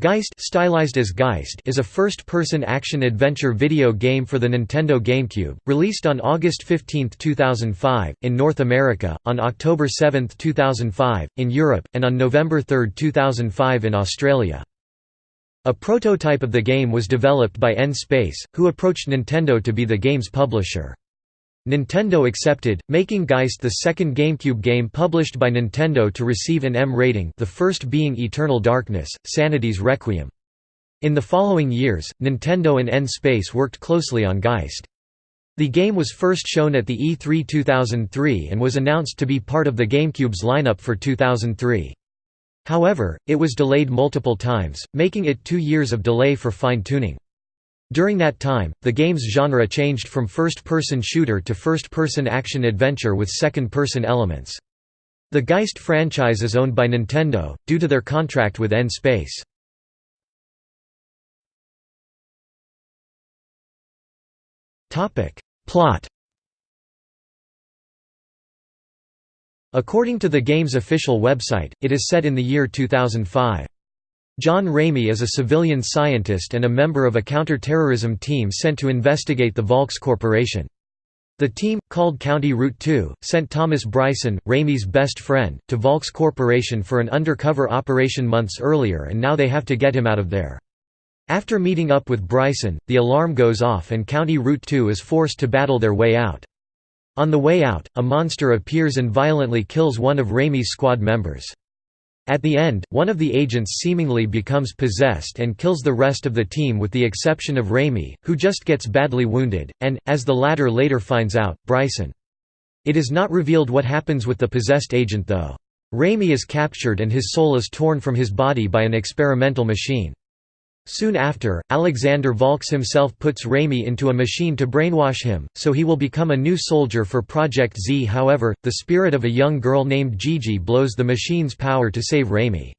Geist, stylized as Geist is a first-person action-adventure video game for the Nintendo GameCube, released on August 15, 2005, in North America, on October 7, 2005, in Europe, and on November 3, 2005 in Australia. A prototype of the game was developed by N-Space, who approached Nintendo to be the game's publisher. Nintendo accepted, making Geist the second GameCube game published by Nintendo to receive an M rating the first being Eternal Darkness, Sanity's Requiem. In the following years, Nintendo and N-Space worked closely on Geist. The game was first shown at the E3 2003 and was announced to be part of the GameCube's lineup for 2003. However, it was delayed multiple times, making it two years of delay for fine-tuning. During that time, the game's genre changed from first-person shooter to first-person action-adventure with second-person elements. The Geist franchise is owned by Nintendo, due to their contract with N-Space. Plot According to the game's official website, it is set in the year 2005. John Raimi is a civilian scientist and a member of a counter-terrorism team sent to investigate the Volks Corporation. The team, called County Route 2, sent Thomas Bryson, Raimi's best friend, to Volks Corporation for an undercover operation months earlier and now they have to get him out of there. After meeting up with Bryson, the alarm goes off and County Route 2 is forced to battle their way out. On the way out, a monster appears and violently kills one of Raimi's squad members. At the end, one of the agents seemingly becomes possessed and kills the rest of the team with the exception of Raimi, who just gets badly wounded, and, as the latter later finds out, Bryson. It is not revealed what happens with the possessed agent though. Raimi is captured and his soul is torn from his body by an experimental machine. Soon after, Alexander Volks himself puts Raimi into a machine to brainwash him, so he will become a new soldier for Project Z however, the spirit of a young girl named Gigi blows the machine's power to save Raimi.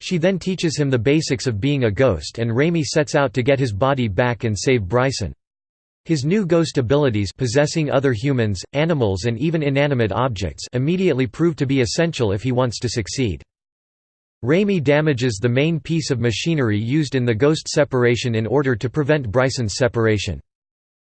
She then teaches him the basics of being a ghost and Raimi sets out to get his body back and save Bryson. His new ghost abilities possessing other humans, animals and even inanimate objects immediately prove to be essential if he wants to succeed. Raimi damages the main piece of machinery used in the ghost separation in order to prevent Bryson's separation.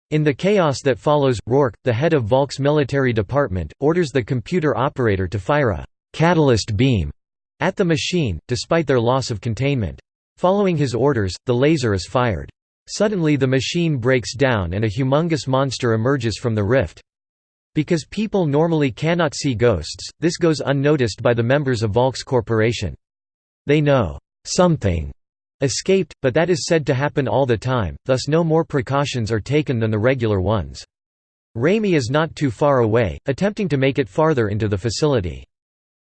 In the chaos that follows, Rourke, the head of Volk's military department, orders the computer operator to fire a «catalyst beam» at the machine, despite their loss of containment. Following his orders, the laser is fired. Suddenly the machine breaks down and a humongous monster emerges from the rift. Because people normally cannot see ghosts, this goes unnoticed by the members of Volks Corporation. They know something escaped, but that is said to happen all the time, thus no more precautions are taken than the regular ones. Raimi is not too far away, attempting to make it farther into the facility.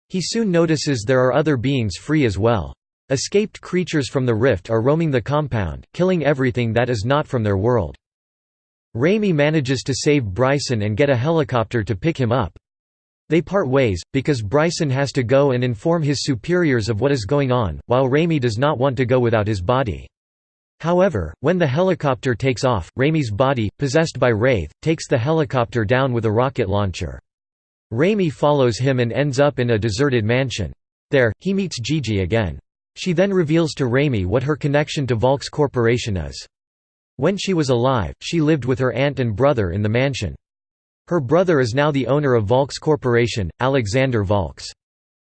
He soon notices there are other beings free as well. Escaped creatures from the rift are roaming the compound, killing everything that is not from their world. Raimi manages to save Bryson and get a helicopter to pick him up. They part ways, because Bryson has to go and inform his superiors of what is going on, while Raimi does not want to go without his body. However, when the helicopter takes off, Raimi's body, possessed by Wraith, takes the helicopter down with a rocket launcher. Raimi follows him and ends up in a deserted mansion. There, he meets Gigi again. She then reveals to Raimi what her connection to Volks Corporation is. When she was alive, she lived with her aunt and brother in the mansion. Her brother is now the owner of Volks Corporation, Alexander Volks.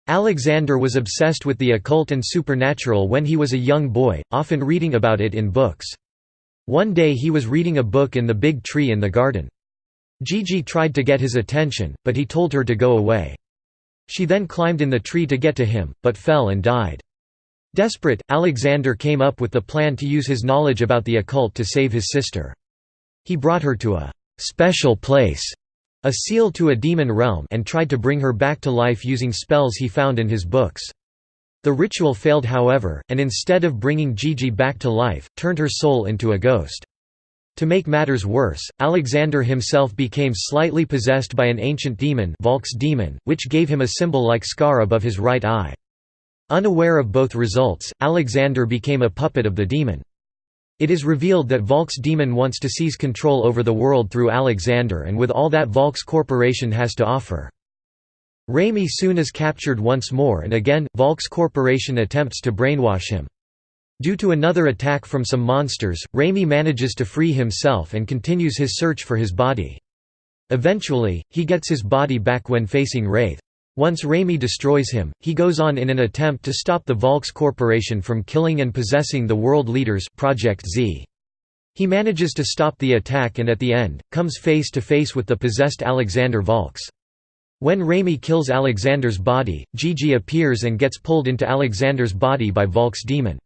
Alexander was obsessed with the occult and supernatural when he was a young boy, often reading about it in books. One day he was reading a book in the big tree in the garden. Gigi tried to get his attention, but he told her to go away. She then climbed in the tree to get to him, but fell and died. Desperate, Alexander came up with the plan to use his knowledge about the occult to save his sister. He brought her to a «special place» a seal to a demon realm and tried to bring her back to life using spells he found in his books. The ritual failed however, and instead of bringing Gigi back to life, turned her soul into a ghost. To make matters worse, Alexander himself became slightly possessed by an ancient demon, Volk's demon which gave him a symbol-like scar above his right eye. Unaware of both results, Alexander became a puppet of the demon. It is revealed that Volks Demon wants to seize control over the world through Alexander and with all that Volks Corporation has to offer. Raimi soon is captured once more and again, Volks Corporation attempts to brainwash him. Due to another attack from some monsters, Raimi manages to free himself and continues his search for his body. Eventually, he gets his body back when facing Wraith. Once Raimi destroys him, he goes on in an attempt to stop the Volks Corporation from killing and possessing the world leaders Project Z. He manages to stop the attack and at the end, comes face to face with the possessed Alexander Volks. When Raimi kills Alexander's body, Gigi appears and gets pulled into Alexander's body by Volk's demon.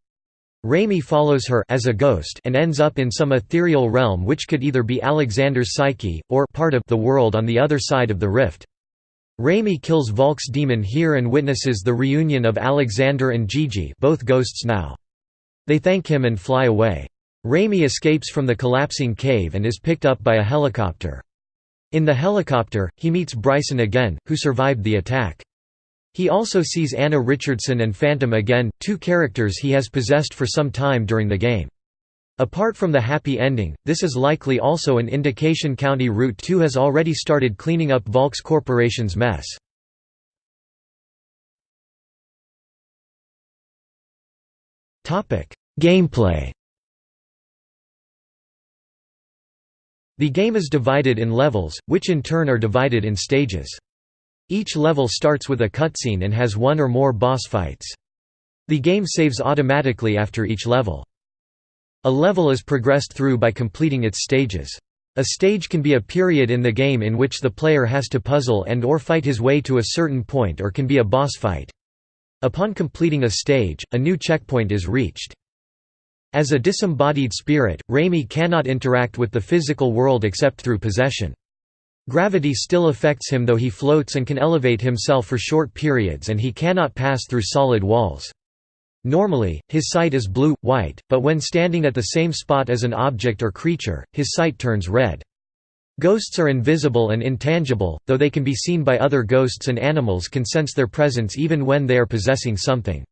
Raimi follows her as a ghost and ends up in some ethereal realm which could either be Alexander's psyche, or part of the world on the other side of the rift. Raimi kills Volk's demon here and witnesses the reunion of Alexander and Gigi both ghosts now. They thank him and fly away. Raimi escapes from the collapsing cave and is picked up by a helicopter. In the helicopter, he meets Bryson again, who survived the attack. He also sees Anna Richardson and Phantom again, two characters he has possessed for some time during the game. Apart from the happy ending, this is likely also an indication County Route 2 has already started cleaning up Volks Corporation's mess. Gameplay The game is divided in levels, which in turn are divided in stages. Each level starts with a cutscene and has one or more boss fights. The game saves automatically after each level. A level is progressed through by completing its stages. A stage can be a period in the game in which the player has to puzzle and or fight his way to a certain point or can be a boss fight. Upon completing a stage, a new checkpoint is reached. As a disembodied spirit, Raimi cannot interact with the physical world except through possession. Gravity still affects him though he floats and can elevate himself for short periods and he cannot pass through solid walls. Normally, his sight is blue-white, but when standing at the same spot as an object or creature, his sight turns red. Ghosts are invisible and intangible, though they can be seen by other ghosts and animals can sense their presence even when they are possessing something.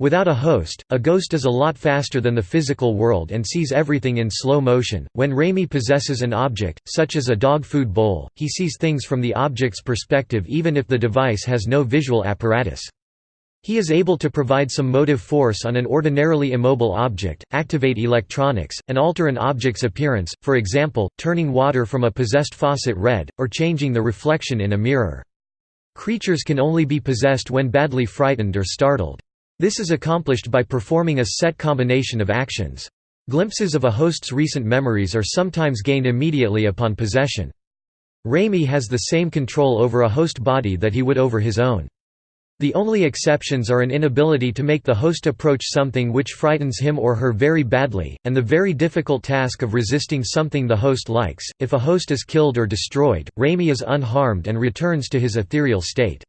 Without a host, a ghost is a lot faster than the physical world and sees everything in slow motion. When Raimi possesses an object, such as a dog food bowl, he sees things from the object's perspective even if the device has no visual apparatus. He is able to provide some motive force on an ordinarily immobile object, activate electronics, and alter an object's appearance, for example, turning water from a possessed faucet red, or changing the reflection in a mirror. Creatures can only be possessed when badly frightened or startled. This is accomplished by performing a set combination of actions. Glimpses of a host's recent memories are sometimes gained immediately upon possession. Raimi has the same control over a host body that he would over his own. The only exceptions are an inability to make the host approach something which frightens him or her very badly, and the very difficult task of resisting something the host likes. If a host is killed or destroyed, Raimi is unharmed and returns to his ethereal state.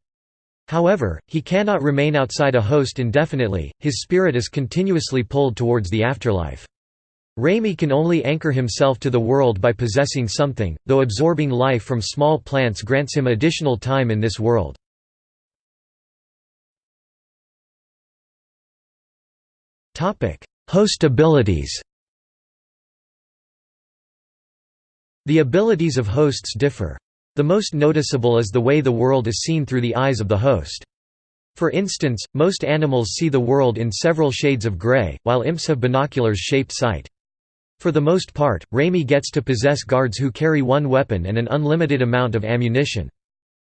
However, he cannot remain outside a host indefinitely, his spirit is continuously pulled towards the afterlife. Raimi can only anchor himself to the world by possessing something, though absorbing life from small plants grants him additional time in this world. Host abilities The abilities of hosts differ. The most noticeable is the way the world is seen through the eyes of the host. For instance, most animals see the world in several shades of gray, while imps have binoculars-shaped sight. For the most part, Raimi gets to possess guards who carry one weapon and an unlimited amount of ammunition.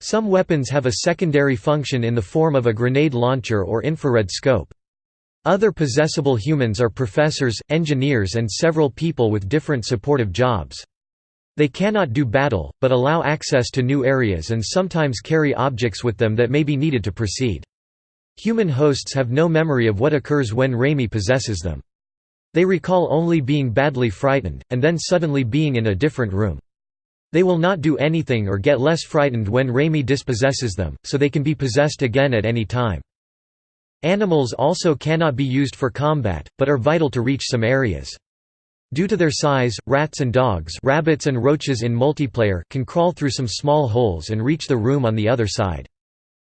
Some weapons have a secondary function in the form of a grenade launcher or infrared scope. Other possessable humans are professors, engineers and several people with different supportive jobs. They cannot do battle, but allow access to new areas and sometimes carry objects with them that may be needed to proceed. Human hosts have no memory of what occurs when Raimi possesses them. They recall only being badly frightened, and then suddenly being in a different room. They will not do anything or get less frightened when Raimi dispossesses them, so they can be possessed again at any time. Animals also cannot be used for combat, but are vital to reach some areas. Due to their size, rats and dogs rabbits and roaches in multiplayer can crawl through some small holes and reach the room on the other side.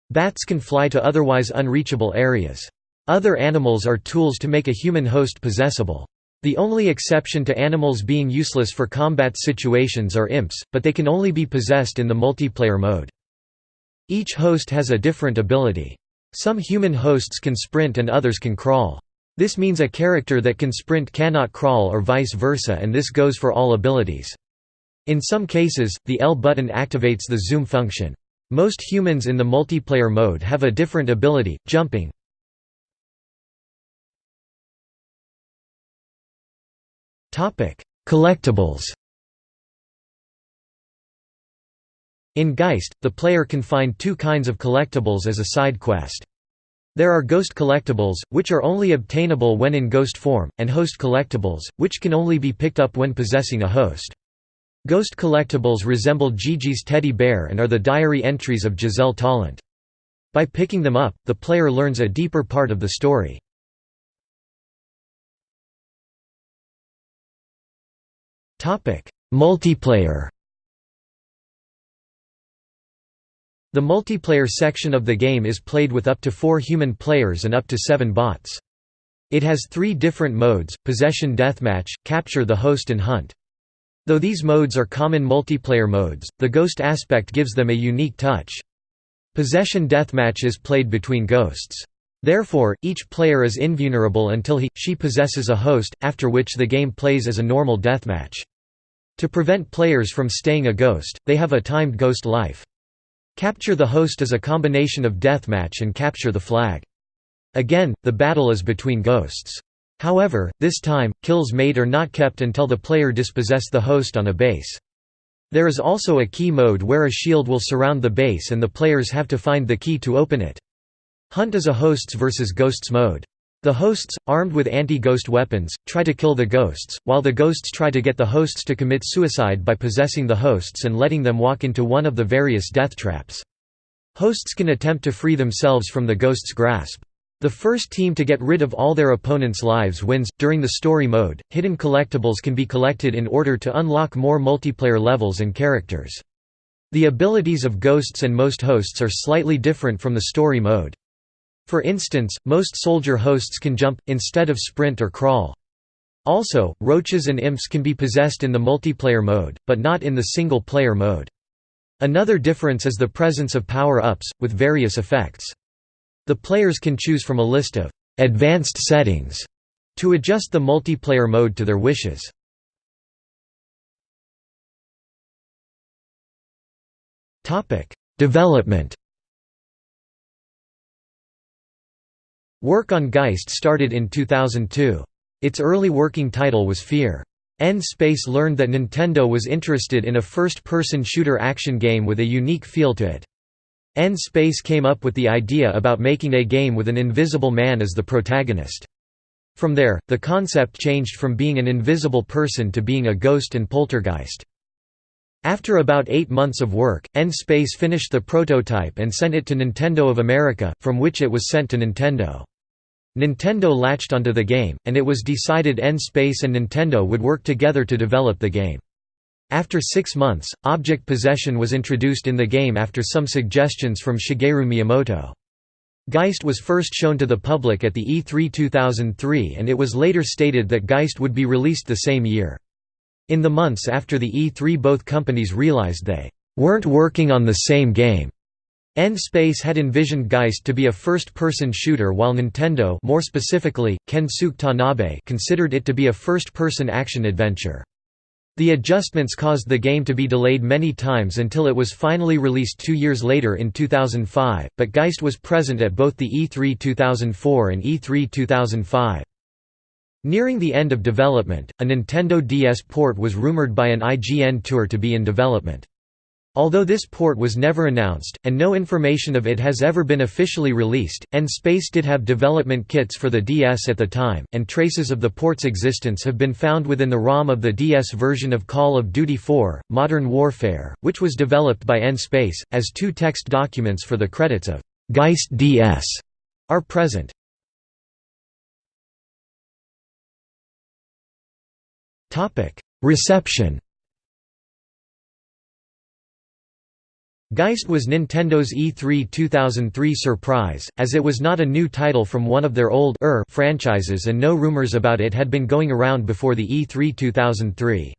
Bats can fly to otherwise unreachable areas. Other animals are tools to make a human host possessable. The only exception to animals being useless for combat situations are imps, but they can only be possessed in the multiplayer mode. Each host has a different ability. Some human hosts can sprint and others can crawl. This means a character that can sprint cannot crawl or vice versa and this goes for all abilities. In some cases, the L button activates the zoom function. Most humans in the multiplayer mode have a different ability, jumping. Collectibles In Geist, the player can find two kinds of collectibles as a side quest. There are Ghost collectibles, which are only obtainable when in Ghost form, and Host collectibles, which can only be picked up when possessing a host. Ghost collectibles resemble Gigi's teddy bear and are the diary entries of Giselle Tallant. By picking them up, the player learns a deeper part of the story. Multiplayer The multiplayer section of the game is played with up to four human players and up to seven bots. It has three different modes, Possession Deathmatch, Capture the Host and Hunt. Though these modes are common multiplayer modes, the ghost aspect gives them a unique touch. Possession Deathmatch is played between ghosts. Therefore, each player is invulnerable until he, she possesses a host, after which the game plays as a normal deathmatch. To prevent players from staying a ghost, they have a timed ghost life. Capture the host is a combination of deathmatch and capture the flag. Again, the battle is between ghosts. However, this time, kills made are not kept until the player dispossess the host on a base. There is also a key mode where a shield will surround the base and the players have to find the key to open it. Hunt is a hosts versus ghosts mode. The hosts, armed with anti-ghost weapons, try to kill the ghosts, while the ghosts try to get the hosts to commit suicide by possessing the hosts and letting them walk into one of the various death traps. Hosts can attempt to free themselves from the ghost's grasp. The first team to get rid of all their opponents' lives wins. During the story mode, hidden collectibles can be collected in order to unlock more multiplayer levels and characters. The abilities of ghosts and most hosts are slightly different from the story mode. For instance, most soldier hosts can jump, instead of sprint or crawl. Also, roaches and imps can be possessed in the multiplayer mode, but not in the single-player mode. Another difference is the presence of power-ups, with various effects. The players can choose from a list of «advanced settings» to adjust the multiplayer mode to their wishes. Development Work on Geist started in 2002. Its early working title was Fear. N-Space learned that Nintendo was interested in a first-person shooter action game with a unique feel to it. N-Space came up with the idea about making a game with an invisible man as the protagonist. From there, the concept changed from being an invisible person to being a ghost and poltergeist. After about eight months of work, N-Space finished the prototype and sent it to Nintendo of America, from which it was sent to Nintendo. Nintendo latched onto the game, and it was decided N-Space and Nintendo would work together to develop the game. After six months, object possession was introduced in the game after some suggestions from Shigeru Miyamoto. Geist was first shown to the public at the E3 2003 and it was later stated that Geist would be released the same year. In the months after the E3 both companies realized they weren't working on the same game N-Space had envisioned Geist to be a first-person shooter while Nintendo more specifically, Kensuke Tanabe considered it to be a first-person action-adventure. The adjustments caused the game to be delayed many times until it was finally released two years later in 2005, but Geist was present at both the E3 2004 and E3 2005. Nearing the end of development, a Nintendo DS port was rumored by an IGN tour to be in development. Although this port was never announced, and no information of it has ever been officially released, N-Space did have development kits for the DS at the time, and traces of the port's existence have been found within the ROM of the DS version of Call of Duty 4, Modern Warfare, which was developed by N-Space, as two text documents for the credits of Geist DS are present. Reception Geist was Nintendo's E3 2003 surprise, as it was not a new title from one of their old er franchises and no rumors about it had been going around before the E3 2003.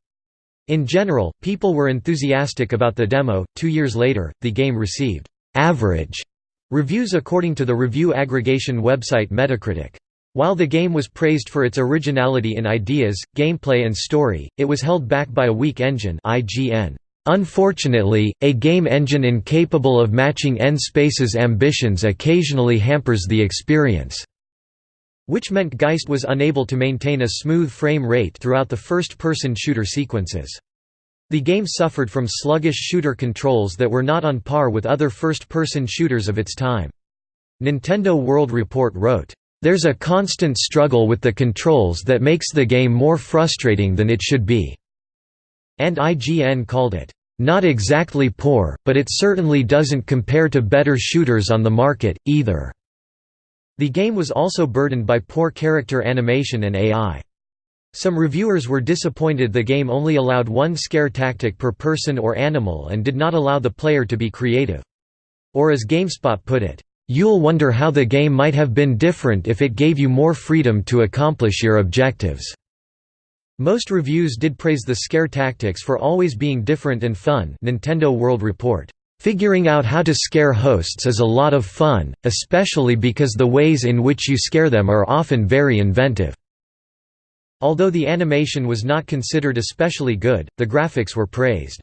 In general, people were enthusiastic about the demo. Two years later, the game received average reviews according to the review aggregation website Metacritic. While the game was praised for its originality in ideas, gameplay and story, it was held back by a weak engine IGN. Unfortunately, a game engine incapable of matching N-Space's ambitions occasionally hampers the experience, which meant Geist was unable to maintain a smooth frame rate throughout the first-person shooter sequences. The game suffered from sluggish shooter controls that were not on par with other first-person shooters of its time. Nintendo World Report wrote, there's a constant struggle with the controls that makes the game more frustrating than it should be." And IGN called it, "...not exactly poor, but it certainly doesn't compare to better shooters on the market, either." The game was also burdened by poor character animation and AI. Some reviewers were disappointed the game only allowed one scare tactic per person or animal and did not allow the player to be creative. Or as GameSpot put it, You'll wonder how the game might have been different if it gave you more freedom to accomplish your objectives." Most reviews did praise the scare tactics for always being different and fun Nintendo World Report. Figuring out how to scare hosts is a lot of fun, especially because the ways in which you scare them are often very inventive." Although the animation was not considered especially good, the graphics were praised.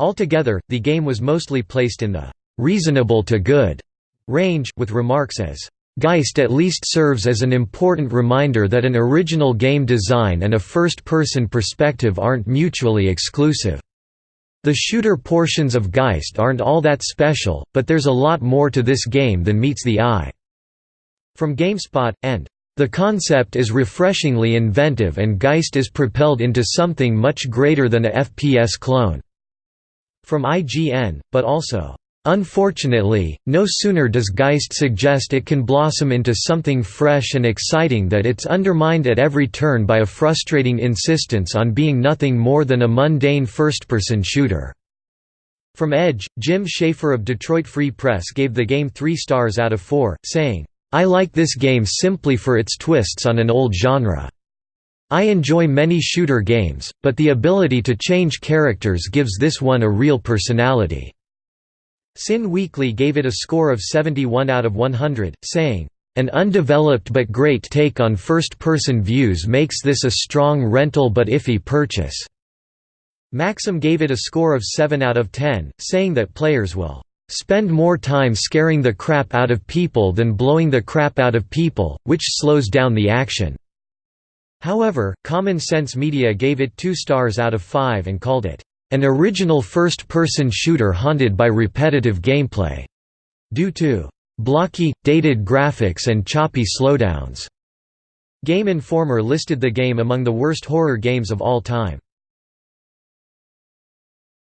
Altogether, the game was mostly placed in the "reasonable to good" range, with remarks as, Geist at least serves as an important reminder that an original game design and a first-person perspective aren't mutually exclusive. The shooter portions of Geist aren't all that special, but there's a lot more to this game than meets the eye." From GameSpot, and, "...the concept is refreshingly inventive and Geist is propelled into something much greater than a FPS clone." From IGN, but also, Unfortunately, no sooner does Geist suggest it can blossom into something fresh and exciting that it's undermined at every turn by a frustrating insistence on being nothing more than a mundane first-person shooter. From Edge, Jim Schafer of Detroit Free Press gave the game three stars out of four, saying, I like this game simply for its twists on an old genre. I enjoy many shooter games, but the ability to change characters gives this one a real personality. CiN Weekly gave it a score of 71 out of 100, saying, "...an undeveloped but great take on first-person views makes this a strong rental but iffy purchase." Maxim gave it a score of 7 out of 10, saying that players will spend more time scaring the crap out of people than blowing the crap out of people, which slows down the action." However, Common Sense Media gave it 2 stars out of 5 and called it, an original first-person shooter haunted by repetitive gameplay, due to blocky, dated graphics and choppy slowdowns. Game Informer listed the game among the worst horror games of all time.